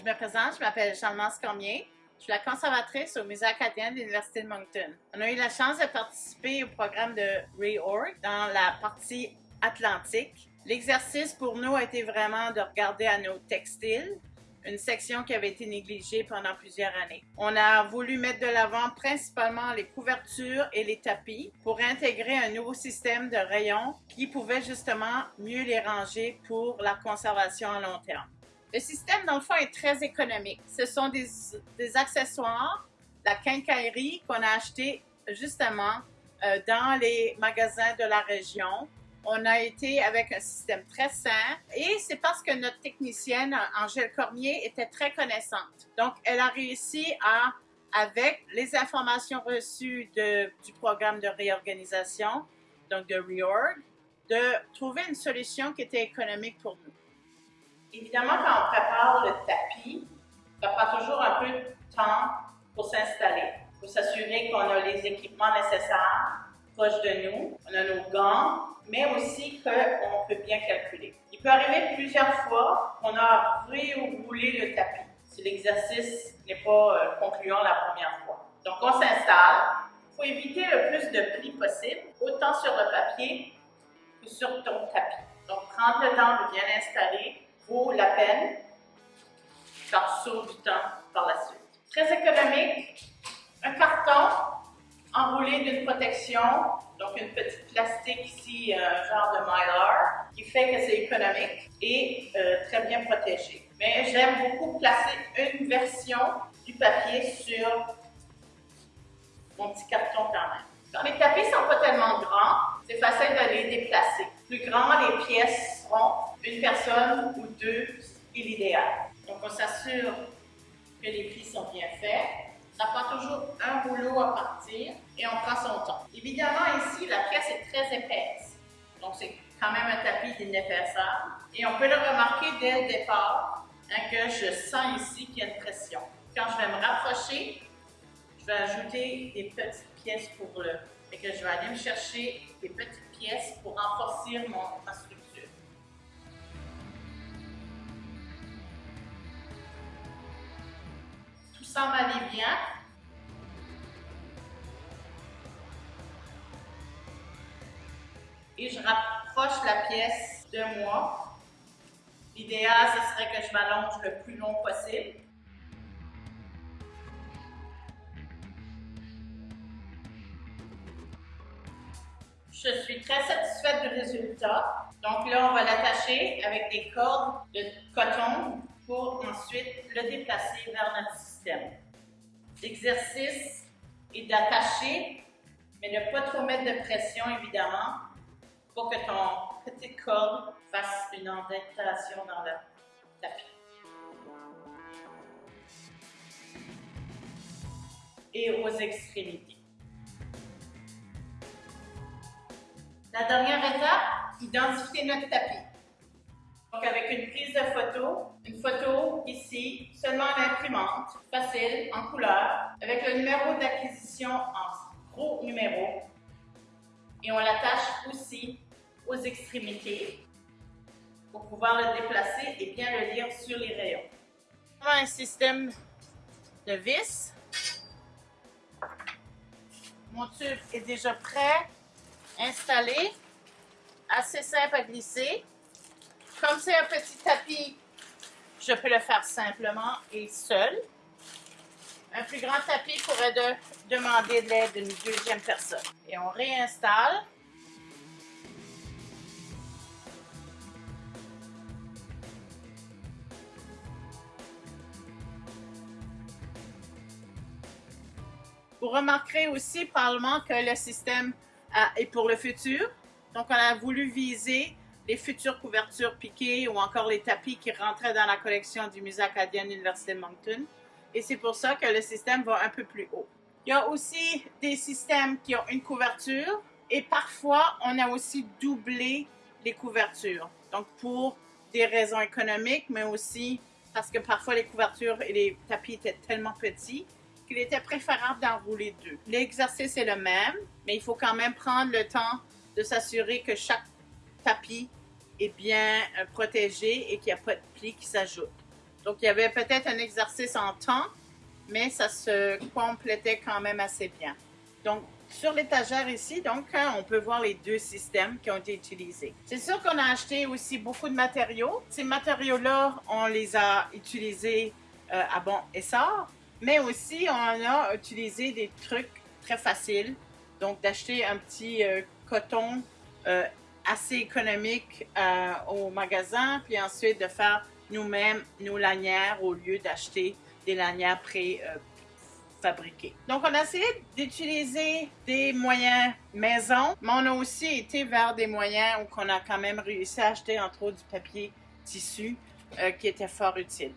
Je me présente, je m'appelle Jean-Mance Cormier. Je suis la conservatrice au Musée acadien de l'Université de Moncton. On a eu la chance de participer au programme de Reorg dans la partie atlantique. L'exercice pour nous a été vraiment de regarder à nos textiles, une section qui avait été négligée pendant plusieurs années. On a voulu mettre de l'avant principalement les couvertures et les tapis pour intégrer un nouveau système de rayons qui pouvait justement mieux les ranger pour la conservation à long terme. Le système, dans le fond, est très économique. Ce sont des, des accessoires, la quincaillerie qu'on a acheté justement euh, dans les magasins de la région. On a été avec un système très sain et c'est parce que notre technicienne, Angèle Cormier, était très connaissante. Donc, elle a réussi à, avec les informations reçues de, du programme de réorganisation, donc de REORG, de trouver une solution qui était économique pour nous. Évidemment, quand on prépare le tapis, ça prend toujours un peu de temps pour s'installer, pour s'assurer qu'on a les équipements nécessaires proches de nous, on a nos gants, mais aussi qu'on peut bien calculer. Il peut arriver plusieurs fois qu'on a réroulé le tapis si l'exercice n'est pas euh, concluant la première fois. Donc, on s'installe. Il faut éviter le plus de plis possible, autant sur le papier que sur ton tapis. Donc, prendre le temps de bien installer vaut la peine, ça sauve du temps par la suite. Très économique, un carton enroulé d'une protection, donc une petite plastique ici, un genre de mylar, qui fait que c'est économique et euh, très bien protégé. Mais j'aime beaucoup placer une version du papier sur mon petit carton quand même. Quand les tapis sont pas tellement grands, c'est facile de les déplacer. Plus grand les pièces seront, une personne ou deux est l'idéal. Donc on s'assure que les plis sont bien faits. Ça prend toujours un rouleau à partir et on prend son temps. Évidemment, ici, la pièce est très épaisse. Donc c'est quand même un tapis d'une épaisseur. Et on peut le remarquer dès le départ hein, que je sens ici qu'il y a une pression. Quand je vais me rapprocher, je vais ajouter des petites pièces pour le... Et que je vais aller me chercher des petites pièces pour renforcer mon, structure. Semble aller bien. Et je rapproche la pièce de moi. L'idéal, ce serait que je m'allonge le plus long possible. Je suis très satisfaite du résultat. Donc là, on va l'attacher avec des cordes de coton pour ensuite le déplacer vers notre système. L'exercice est d'attacher, mais ne pas trop mettre de pression, évidemment, pour que ton petite corde fasse une indexation dans le tapis. Et aux extrémités. La dernière étape, identifier notre tapis. Donc avec une prise de photo, une photo ici, seulement à l'imprimante, facile, en couleur, avec le numéro d'acquisition en gros numéro. Et on l'attache aussi aux extrémités pour pouvoir le déplacer et bien le lire sur les rayons. Un système de vis. Mon tube est déjà prêt installé, assez simple à glisser. Comme c'est un petit tapis, je peux le faire simplement et seul. Un plus grand tapis pourrait de, demander de l'aide d'une deuxième personne. Et on réinstalle. Vous remarquerez aussi probablement que le système et pour le futur. Donc, on a voulu viser les futures couvertures piquées ou encore les tapis qui rentraient dans la collection du Musée acadien de l'Université Moncton. Et c'est pour ça que le système va un peu plus haut. Il y a aussi des systèmes qui ont une couverture et parfois, on a aussi doublé les couvertures. Donc, pour des raisons économiques, mais aussi parce que parfois les couvertures et les tapis étaient tellement petits qu'il était préférable d'en rouler deux. L'exercice est le même, mais il faut quand même prendre le temps de s'assurer que chaque tapis est bien euh, protégé et qu'il n'y a pas de plis qui s'ajoutent. Donc, il y avait peut-être un exercice en temps, mais ça se complétait quand même assez bien. Donc, sur l'étagère ici, donc, hein, on peut voir les deux systèmes qui ont été utilisés. C'est sûr qu'on a acheté aussi beaucoup de matériaux. Ces matériaux-là, on les a utilisés euh, à bon essor, mais aussi on a utilisé des trucs très faciles. Donc, d'acheter un petit euh, coton euh, assez économique au magasin, puis ensuite de faire nous-mêmes nos lanières au lieu d'acheter des lanières pré fabriquées. Donc, on a essayé d'utiliser des moyens maison, mais on a aussi été vers des moyens où on a quand même réussi à acheter entre autres du papier tissu qui était fort utile.